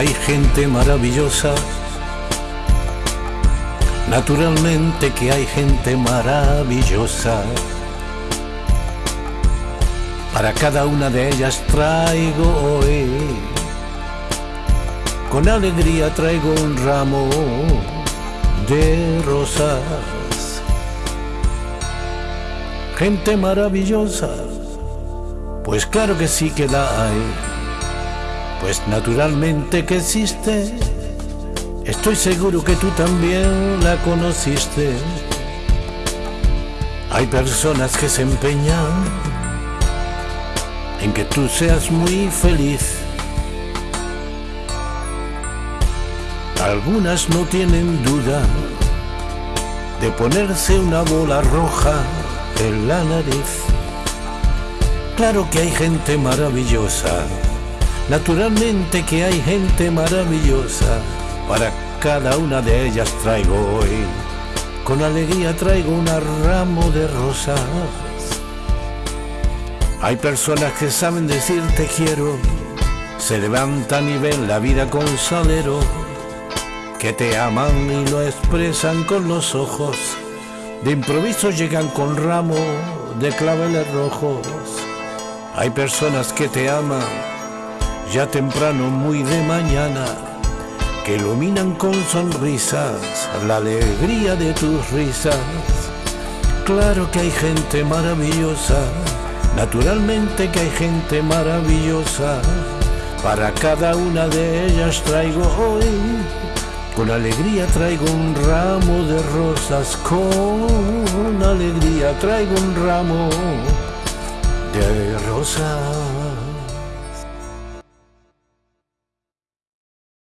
hay gente maravillosa. Naturalmente que hay gente maravillosa. Para cada una de ellas traigo hoy, con alegría traigo un ramo de rosas. Gente maravillosa, pues claro que sí que la hay, pues naturalmente que existe. Estoy seguro que tú también la conociste. Hay personas que se empeñan en que tú seas muy feliz. Algunas no tienen duda de ponerse una bola roja en la nariz. Claro que hay gente maravillosa, naturalmente que hay gente maravillosa. Para cada una de ellas traigo hoy, con alegría traigo un ramo de rosas. Hay personas que saben decir te quiero, se levantan y ven la vida con salero, que te aman y lo expresan con los ojos. De improviso llegan con ramo de claveles rojos. Hay personas que te aman ya temprano, muy de mañana, que iluminan con sonrisas la alegría de tus risas. Claro que hay gente maravillosa Naturalmente que hay gente maravillosa, para cada una de ellas traigo hoy, con alegría traigo un ramo de rosas, con alegría traigo un ramo de rosas.